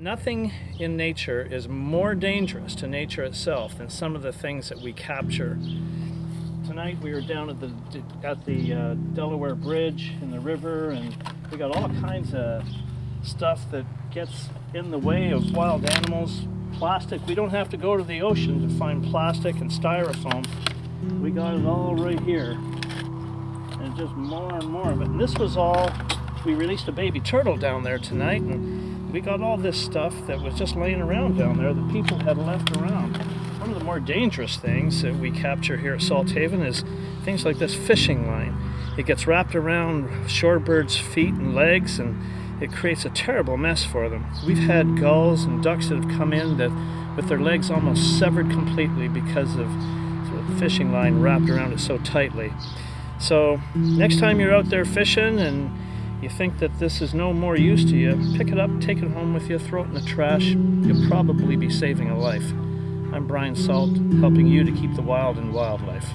Nothing in nature is more dangerous to nature itself than some of the things that we capture. Tonight we were down at the at the uh, Delaware Bridge in the river, and we got all kinds of stuff that gets in the way of wild animals. Plastic. We don't have to go to the ocean to find plastic and styrofoam. We got it all right here, and just more and more of it. And this was all. We released a baby turtle down there tonight, and we got all this stuff that was just laying around down there that people had left around. One of the more dangerous things that we capture here at Salthaven is things like this fishing line. It gets wrapped around shorebirds' feet and legs and it creates a terrible mess for them. We've had gulls and ducks that have come in that with their legs almost severed completely because of the fishing line wrapped around it so tightly. So next time you're out there fishing and you think that this is no more use to you, pick it up, take it home with you, throw it in the trash. You'll probably be saving a life. I'm Brian Salt, helping you to keep the wild in wildlife.